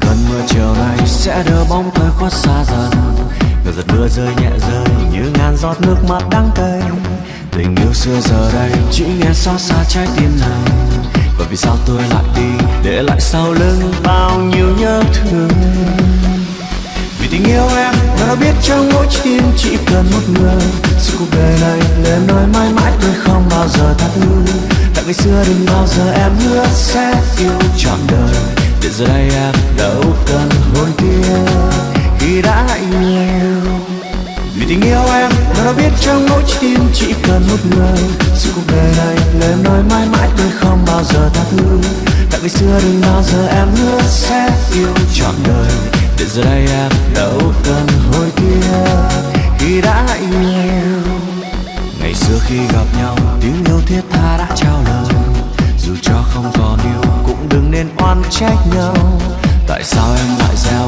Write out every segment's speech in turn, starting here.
cơn mưa chiều nay sẽ đưa bóng tôi khuất xa dần. Người giật mưa rơi nhẹ rơi như ngàn giọt nước mắt đắng cay Tình yêu xưa giờ đây chỉ nghe xót xa trái tim này. Và vì sao tôi lại đi để lại sau lưng bao nhiêu nhớ thương? Vì tình yêu em đã biết trong mỗi trái tim chỉ cần một người. Sự cuộc đời này lời nói mãi mãi tôi không bao giờ thắt ngư Tại ngày xưa đừng bao giờ em hứa sẽ yêu trọn đời để giờ đây em đâu cần hối tiếc khi đã yêu vì tình yêu em, nó đã biết trong mỗi trái tim chỉ cần một người. Sự cuộc đời này lời em nói mãi mãi tôi không bao giờ tha thứ. Tại ngày xưa đừng bao giờ em hứa sẽ yêu trọn đời. Để giờ đây em đâu cần hối tiếc khi đã yêu ngày xưa khi gặp nhau, tiếng yêu thiết tha đã trao lời. Dù cho không có đừng trách nhau tại sao em lại gieo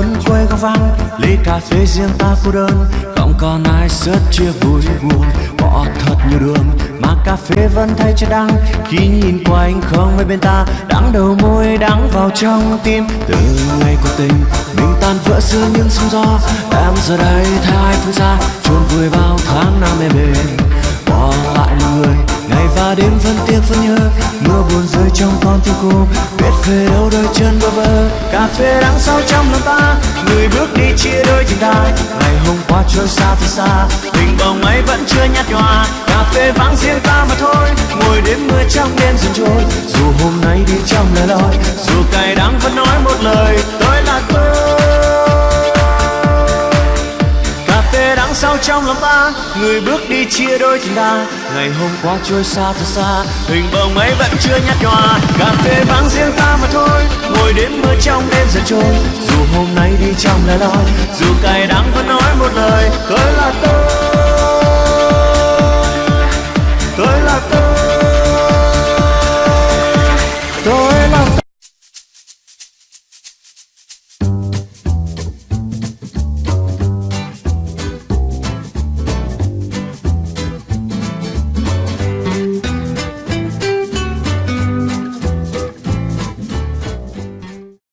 ta trốn quê góc vắng. Ly cà phê riêng ta cô đơn. Không còn ai sớt chia vui buồn. Bỏ thật nhiều đường mà cà phê vẫn thay cho đắng. Khi nhìn qua anh không ai bên ta, đắng đầu môi đắng vào trong tim. Từ ngày cuộc tình, mình tan vỡ giữa những sóng gió. Em giờ đây thay phương xa, chôn vui bao tháng năm em bên. bỏ lại một người, ngày và đêm vẫn tiếc vẫn nhớ buồn rơi trong con tim cô. Biết về đâu đôi chân bơ vơ, cà phê đắng sau trong lòng ta. Người bước đi chia đôi tình ta. Ngày hôm qua trôi xa thật xa, tình bồng ấy vẫn chưa nhạt nhòa. Cà phê vắng riêng ta mà thôi, ngồi đêm mưa trong đêm dần trôi dù hôm nay đi trong lời loi, dù cay đắng vẫn nói một lời tôi tháng sau trong lòng ta người bước đi chia đôi tình ta. Ngày hôm qua trôi xa thật xa, hình bóng ấy vẫn chưa nhạt nhòa. Cà phê vắng riêng ta mà thôi, ngồi đêm mưa trong đêm dần trôi. Dù hôm nay đi trong lẻ loi, dù cay đắng vẫn nói một lời.